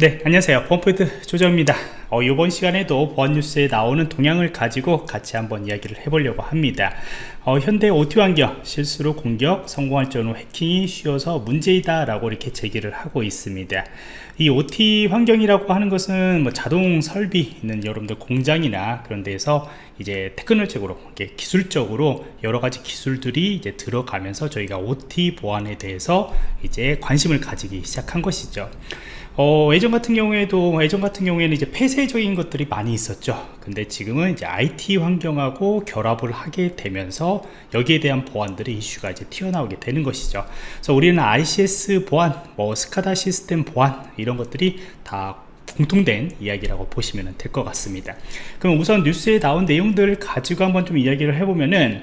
네 안녕하세요. 펌프트 조정입니다. 어, 이번 시간에도 보안 뉴스에 나오는 동향을 가지고 같이 한번 이야기를 해보려고 합니다. 어, 현대 OT 환경 실수로 공격 성공할 경우 해킹이 쉬워서 문제이다 라고 이렇게 제기를 하고 있습니다. 이 OT 환경이라고 하는 것은 뭐 자동 설비 있는 여러분들 공장이나 그런 데서 이제 테크놀적으로 기술적으로 여러 가지 기술들이 이제 들어가면서 저희가 OT 보안에 대해서 이제 관심을 가지기 시작한 것이죠 어, 예전 같은 경우에도 예전 같은 경우에는 이제 폐쇄적인 것들이 많이 있었죠. 근데 지금은 이제 IT 환경하고 결합을 하게 되면서 여기에 대한 보안들의 이슈가 이제 튀어나오게 되는 것이죠. 그래서 우리는 ICS 보안 뭐 스카다 시스템 보안 이런 것들이 다 공통된 이야기라고 보시면 될 것 같습니다. 그럼 우선 뉴스에 나온 내용들을 가지고 한번 좀 이야기를 해보면은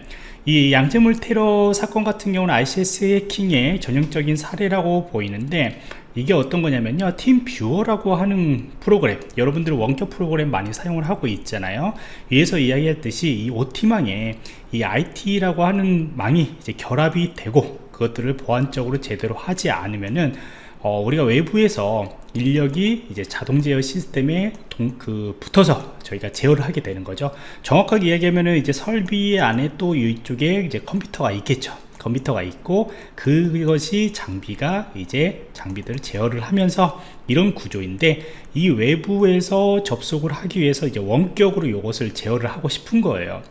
이 양잿물 테러 사건 같은 경우는 ICS 해킹의 전형적인 사례라고 보이는데 이게 어떤 거냐면요. TeamViewer라고 하는 프로그램 여러분들 원격 프로그램 많이 사용을 하고 있잖아요. 위에서 이야기했듯이 이 OT망에 이 IT라고 하는 망이 이제 결합이 되고 그것들을 보안적으로 제대로 하지 않으면은 어, 우리가 외부에서 인력이 이제 자동 제어 시스템에 동, 그 붙어서 저희가 제어를 하게 되는 거죠. 정확하게 이야기하면은 이제 설비 안에 또 이쪽에 이제 컴퓨터가 있겠죠. 컴퓨터가 있고 그것이 장비가 이제 장비들을 제어를 하면서 이런 구조인데 이 외부에서 접속을 하기 위해서 이제 원격으로 이것을 제어를 하고 싶은 거예요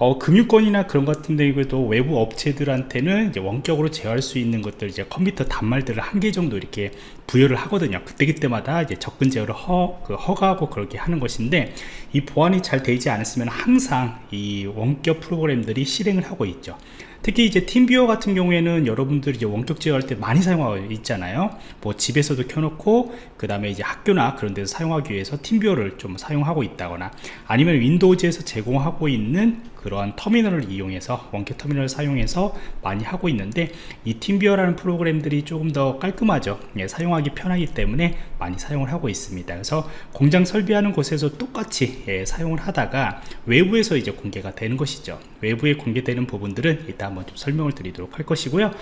어, 금융권이나 그런 같은 데에도 외부 업체들한테는 이제 원격으로 제어할 수 있는 것들 이제 컴퓨터 단말들을 한 개 정도 이렇게 부여를 하거든요. 그때 그때마다 이제 접근 제어를 허, 그 허가하고 그렇게 하는 것인데 이 보안이 잘 되지 않았으면 항상 이 원격 프로그램들이 실행을 하고 있죠. 특히 이제 팀뷰어 같은 경우에는 여러분들이 이제 원격 제어할 때 많이 사용하고 있잖아요. 뭐 집에서도 켜놓고 그 다음에 이제 학교나 그런 데서 사용하기 위해서 팀뷰어를 좀 사용하고 있다거나 아니면 윈도우즈에서 제공하고 있는 그러한 터미널을 이용해서 원격 터미널을 사용해서 많이 하고 있는데 이 팀비어라는 프로그램들이 조금 더 깔끔하죠. 예, 사용하기 편하기 때문에 많이 사용을 하고 있습니다. 그래서 공장 설비하는 곳에서 똑같이 예, 사용을 하다가 외부에서 이제 공개가 되는 것이죠. 외부에 공개되는 부분들은 이따 한번 좀 설명을 드리도록 할 것이고요.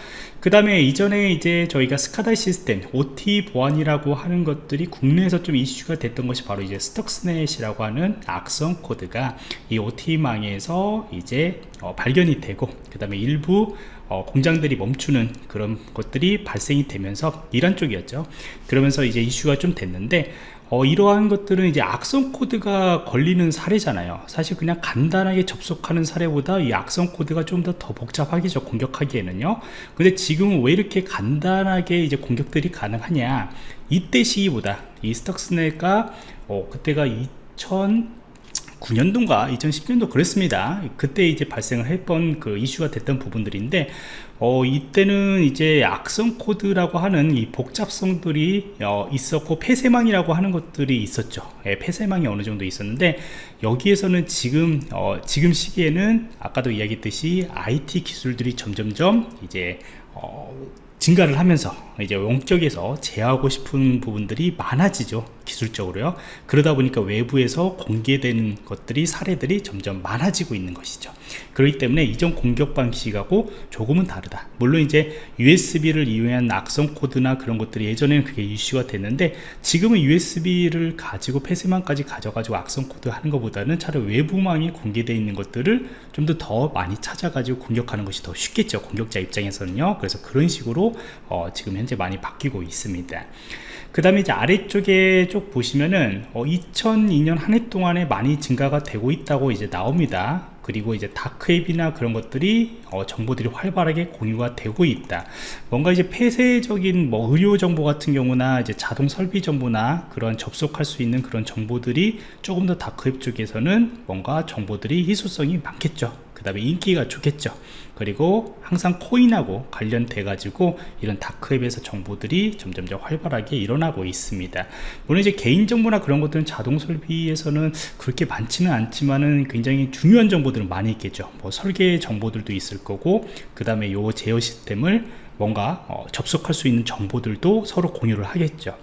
그 다음에 이전에 이제 저희가 SCADA 시스템 OT 보안이라고 하는 것들이 국내에서 좀 이슈가 됐던 것이 바로 이제 Stuxnet이라고 하는 악성 코드가 이 OT망에서 이제 어, 발견이 되고 그 다음에 일부 어, 공장들이 멈추는 그런 것들이 발생이 되면서 이란 쪽이었죠. 그러면서 이제 이슈가 좀 됐는데 어, 이러한 것들은 이제 악성 코드가 걸리는 사례잖아요. 사실 그냥 간단하게 접속하는 사례보다 이 악성 코드가 좀 더 더 복잡하겠죠 공격하기에는요. 근데 지금은 왜 이렇게 간단하게 이제 공격들이 가능하냐. 이때 시기보다 이 스톡스넷가 어, 그때가 2000 2009년도인가 2010년도 그랬습니다. 그때 이제 발생을 했던 그 이슈가 됐던 부분들인데 어, 이때는 이제 악성 코드라고 하는 이 복잡성들이 어, 있었고 폐쇄망이라고 하는 것들이 있었죠. 예, 폐쇄망이 어느 정도 있었는데 여기에서는 지금 어, 지금 시기에는 아까도 이야기했듯이 IT 기술들이 점점점 이제 어, 증가를 하면서 이제 원격에서 제어하고 싶은 부분들이 많아지죠 기술적으로요. 그러다 보니까 외부에서 공개되는 것들이 사례들이 점점 많아지고 있는 것이죠. 그렇기 때문에 이전 공격 방식하고 조금은 다르다. 물론 이제 USB를 이용한 악성 코드나 그런 것들이 예전에는 그게 이슈가 됐는데 지금은 USB를 가지고 폐쇄망까지 가져가지고 악성 코드 하는 것보다는 차라리 외부망이 공개되어 있는 것들을 좀 더 더 많이 찾아가지고 공격하는 것이 더 쉽겠죠 공격자 입장에서는요. 그래서 그런 식으로 어, 지금 현재 많이 바뀌고 있습니다. 그 다음에 이제 아래쪽에 쭉 보시면은 어, 2002년 한 해 동안에 많이 증가가 되고 있다고 이제 나옵니다. 그리고 이제 다크웹이나 그런 것들이 어, 정보들이 활발하게 공유가 되고 있다. 뭔가 이제 폐쇄적인 뭐 의료 정보 같은 경우나 이제 자동 설비 정보나 그런 접속할 수 있는 그런 정보들이 조금 더 다크웹 쪽에서는 뭔가 정보들이 희소성이 많겠죠 그 다음에 인기가 좋겠죠. 그리고 항상 코인하고 관련돼 가지고 이런 다크웹에서 정보들이 점점점 활발하게 일어나고 있습니다. 물론 이제 개인정보나 그런 것들은 자동 설비에서는 그렇게 많지는 않지만은 굉장히 중요한 정보들은 많이 있겠죠. 뭐 설계 정보들도 있을 거고 그 다음에 요 제어 시스템을 뭔가 어, 접속할 수 있는 정보들도 서로 공유를 하겠죠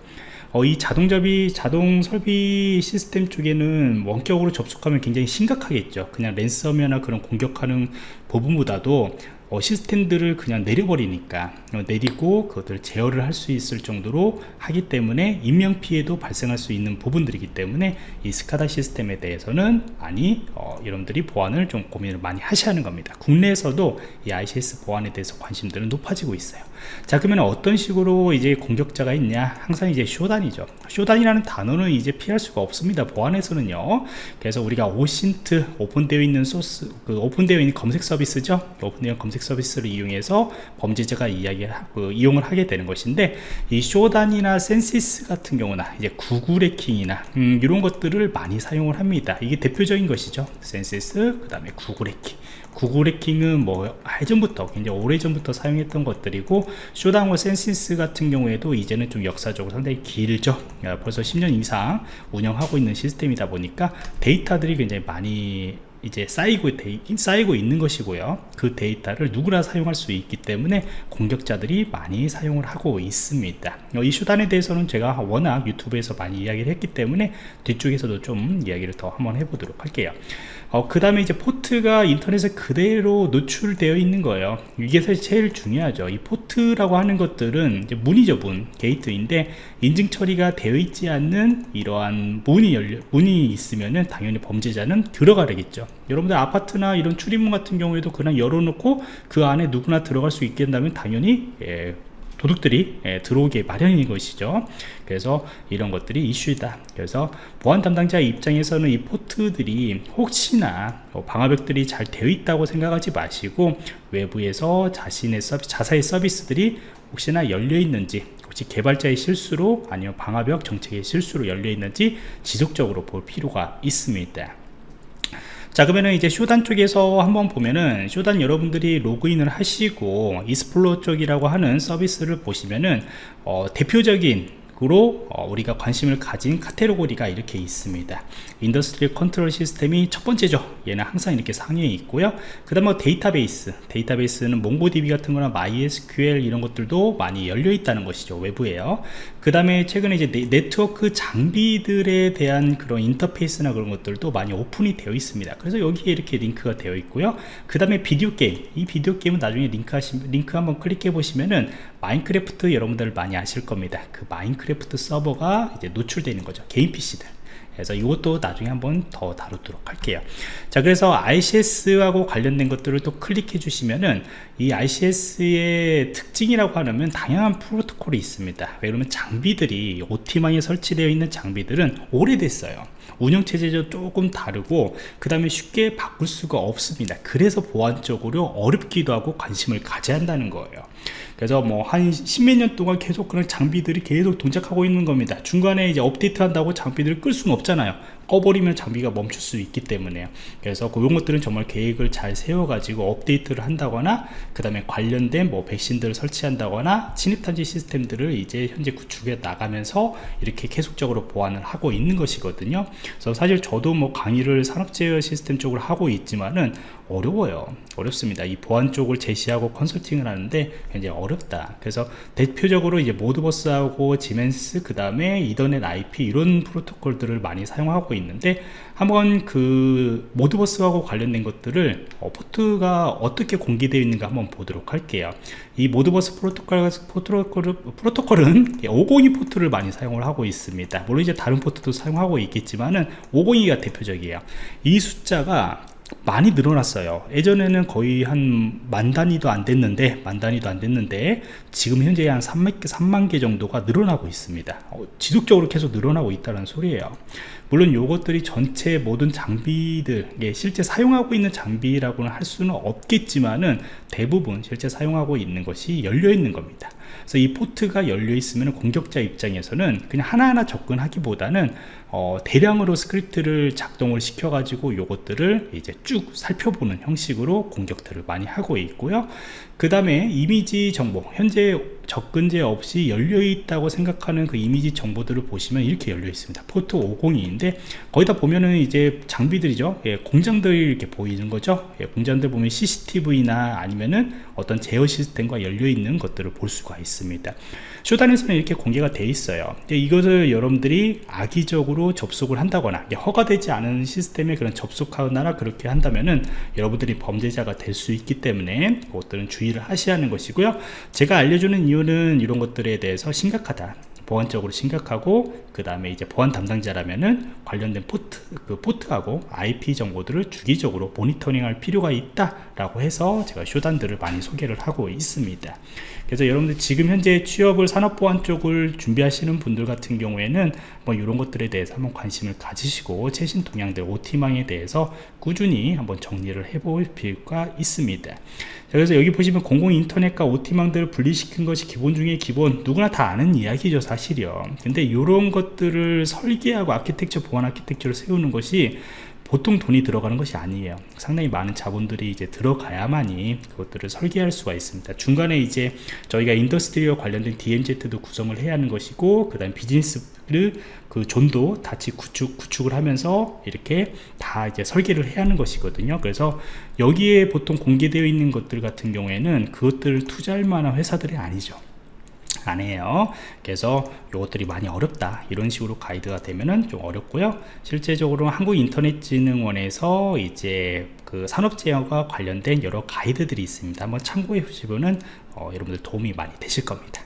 어, 이 자동접이 자동 설비 시스템 쪽에는 원격으로 접속하면 굉장히 심각하겠죠. 그냥 랜섬웨어나 그런 공격하는 부분보다도 어, 시스템들을 그냥 내려버리니까 어, 내리고 그것들 제어를 할 수 있을 정도로 하기 때문에 인명 피해도 발생할 수 있는 부분들이기 때문에 이 스카다 시스템에 대해서는 많이 어, 여러분들이 보안을 좀 고민을 많이 하셔야 하는 겁니다. 국내에서도 이 ICS 보안에 대해서 관심들은 높아지고 있어요. 자 그러면 어떤 식으로 이제 공격자가 있냐? 항상 이제 쇼단이죠. 쇼단이라는 단어는 이제 피할 수가 없습니다 보안에서는요. 그래서 우리가 OSINT 오픈되어 있는 소스 그 오픈되어 있는 검색 서비스죠? 오픈되어 검색 서비스를 이용해서 범죄자가 이야기 그 이용을 하게 되는 것인데 이 Shodan이나 Censys 같은 경우나 이제 구글 해킹이나 음, 이런 것들을 많이 사용을 합니다. 이게 대표적인 것이죠. Censys 그 다음에 구글 해킹. 구글 해킹은 뭐 예전부터 굉장히 오래전부터 사용했던 것들이고 Shodan하고 Censys 같은 경우에도 이제는 좀 역사적으로 상당히 길죠. 벌써 10년 이상 운영하고 있는 시스템이다 보니까 데이터들이 굉장히 많이 이제 쌓이고, 데, 쌓이고 있는 것이고요. 그 데이터를 누구나 사용할 수 있기 때문에 공격자들이 많이 사용을 하고 있습니다. 이 Shodan에 대해서는 제가 워낙 유튜브에서 많이 이야기를 했기 때문에 뒤쪽에서도 좀 이야기를 더 한번 해보도록 할게요 어, 그 다음에 이제 포트가 인터넷에 그대로 노출되어 있는 거예요. 이게 사실 제일 중요하죠. 이 포트라고 하는 것들은 문이죠 문. 게이트인데 인증 처리가 되어 있지 않는 이러한 문이 열려 문이 있으면은 당연히 범죄자는 들어가야겠죠. 여러분들 아파트나 이런 출입문 같은 경우에도 그냥 열어놓고 그 안에 누구나 들어갈 수 있게 한다면 당연히 예, 도둑들이 예, 들어오게 마련인 것이죠. 그래서 이런 것들이 이슈이다. 그래서 보안 담당자 입장에서는 이 포트들이 혹시나 뭐 방화벽들이 잘 되어 있다고 생각하지 마시고 외부에서 자신의 서비스, 자사의 서비스들이 혹시나 열려 있는지 혹시 개발자의 실수로 아니면 방화벽 정책의 실수로 열려 있는지 지속적으로 볼 필요가 있습니다 자 그러면은 이제 Shodan 쪽에서 한번 보면은 Shodan 여러분들이 로그인을 하시고 Explore 쪽이라고 하는 서비스를 보시면은 어, 대표적인 으로 어, 우리가 관심을 가진 카테고리가 이렇게 있습니다. industry control system이 첫 번째죠. 얘는 항상 이렇게 상위에 있고요. 그 다음 뭐 데이터베이스. 데이터베이스는 MongoDB 같은 거나 MySQL 이런 것들도 많이 열려 있다는 것이죠 외부에요 그 다음에 최근에 이제 네, 트워크 장비들에 대한 그런 인터페이스나 그런 것들도 많이 오픈이 되어 있습니다. 그래서 여기에 이렇게 링크가 되어 있고요. 그 다음에 비디오 게임. 이 비디오 게임은 나중에 링크 하시 링크 한번 클릭해 보시면은 Minecraft 여러분들 많이 아실 겁니다. 그 Minecraft 서버가 이제 노출되는 거죠. 개인 PC들 그래서 이것도 나중에 한번 더 다루도록 할게요. 자 그래서 ICS하고 관련된 것들을 또 클릭해 주시면은 이 ICS의 특징이라고 하면 다양한 프로토콜이 있습니다. 왜냐면 장비들이 OT망에 설치되어 있는 장비들은 오래됐어요 운영체제도 조금 다르고 그 다음에 쉽게 바꿀 수가 없습니다. 그래서 보안적으로 어렵기도 하고 관심을 가져야 한다는 거예요. 그래서 뭐 한 십몇 년 동안 계속 그런 장비들이 계속 동작하고 있는 겁니다. 중간에 이제 업데이트 한다고 장비들을 끌 수는 없잖아요 꺼버리면 장비가 멈출 수 있기 때문에요. 그래서 그런 것들은 정말 계획을 잘 세워 가지고 업데이트를 한다거나 그 다음에 관련된 뭐 백신들을 설치한다거나 침입탄지 시스템들을 이제 현재 구축해 나가면서 이렇게 계속적으로 보완을 하고 있는 것이거든요. 그래서 사실 저도 뭐 강의를 산업제어 시스템 쪽으로 하고 있지만은 어려워요. 어렵습니다. 이 보안 쪽을 제시하고 컨설팅을 하는데 굉장히 어렵다. 그래서 대표적으로 이제 모드버스하고 지멘스 그 다음에 이더넷 IP 이런 프로토콜들을 많이 사용하고 있는데 한번 그 Modbus하고 관련된 것들을 어, 포트가 어떻게 공개되어 있는가 한번 보도록 할게요. 이 Modbus 프로토콜, 프로토콜, 프로토콜은 502 포트를 많이 사용을 하고 있습니다. 물론 이제 다른 포트도 사용하고 있겠지만은 502가 대표적이에요. 이 숫자가 많이 늘어났어요. 예전에는 거의 한 만 단위도 안 됐는데 만 단위도 안 됐는데 지금 현재 한 3만 개, 3만 개 정도가 늘어나고 있습니다. 어, 지속적으로 계속 늘어나고 있다는 소리예요. 물론 이것들이 전체 모든 장비들 예, 실제 사용하고 있는 장비라고는 할 수는 없겠지만은 대부분 실제 사용하고 있는 것이 열려 있는 겁니다 그래서 이 포트가 열려 있으면 공격자 입장에서는 그냥 하나하나 접근하기보다는 어, 대량으로 스크립트를 작동을 시켜 가지고 요것들을 이제 쭉 살펴보는 형식으로 공격들을 많이 하고 있고요 그 다음에 이미지 정보 현재 접근제어 없이 열려 있다고 생각하는 그 이미지 정보들을 보시면 이렇게 열려 있습니다. 포트 502인데 거기다 보면은 이제 장비들이죠. 예, 공장들이 이렇게 보이는 거죠. 예, 공장들 보면 CCTV나 아니면은 어떤 제어 시스템과 열려 있는 것들을 볼 수가 있습니다. 쇼단에서는 이렇게 공개가 돼 있어요. 이것을 여러분들이 악의적으로 접속을 한다거나 허가되지 않은 시스템에 그런 접속하거나 그렇게 한다면은 여러분들이 범죄자가 될 수 있기 때문에 그것들은 주의 를 하셔야 하는 것이고요. 제가 알려주는 이유는 이런 것들에 대해서 심각하다. 보안적으로 심각하고 그 다음에 이제 보안 담당자라면은 관련된 포트 그 포트하고 IP 정보들을 주기적으로 모니터링 할 필요가 있다 라고 해서 제가 Shodan들을 많이 소개를 하고 있습니다. 그래서 여러분들 지금 현재 취업을 산업보안 쪽을 준비하시는 분들 같은 경우에는 뭐 이런 것들에 대해서 한번 관심을 가지시고 최신 동향들 OT망에 대해서 꾸준히 한번 정리를 해볼 필요가 있습니다 그래서 여기 보시면 공공 인터넷과 OT망들을 분리시킨 것이 기본 중에 기본 누구나 다 아는 이야기죠 사실이요. 근데 이런 것들을 설계하고 아키텍처 보안 아키텍처를 세우는 것이 보통 돈이 들어가는 것이 아니에요. 상당히 많은 자본들이 이제 들어가야만이 그것들을 설계할 수가 있습니다. 중간에 이제 저희가 industry와 관련된 DMZ도 구성을 해야 하는 것이고 그 다음 비즈니스를 그 zone도 같이 구축, 구축을 하면서 이렇게 다 이제 설계를 해야 하는 것이거든요. 그래서 여기에 보통 공개되어 있는 것들 같은 경우에는 그것들을 투자할 만한 회사들이 아니죠. 아니에요. 그래서 이것들이 많이 어렵다. 이런 식으로 가이드가 되면은 좀 어렵고요. 실제적으로 한국인터넷진흥원에서 이제 그 산업제어가 관련된 여러 가이드들이 있습니다. 한번 참고해 보시면은 어, 여러분들 도움이 많이 되실 겁니다